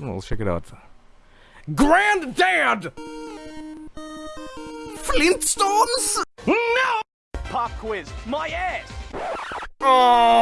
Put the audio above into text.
Well, check it out. Granddad! Flintstones? No! Pop quiz. My ass. Oh!